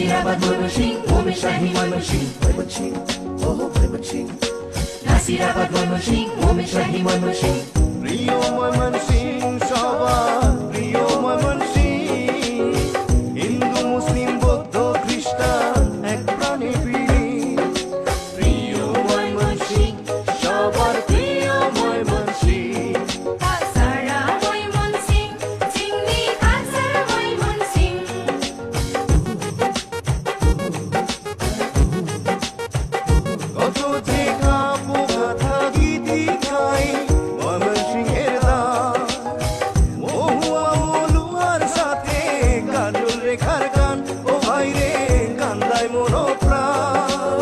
নাসিরাবাদ ময়মনসিংহ ভূমি শাহী ময়মনসিংহ ময়মনসিংহ ওহো ময়মনসিংহ নাসিরাবাদ ময়মনসিংহ ভূমি শাহী ময়মনসিংহ প্রিয় ময়মনসিংহ সবার, প্রিয় ময়মনসিংহ হিন্দু, মুসলিম, বৌদ্ধ, খ্রিস্টান, এক প্রাণে no proud.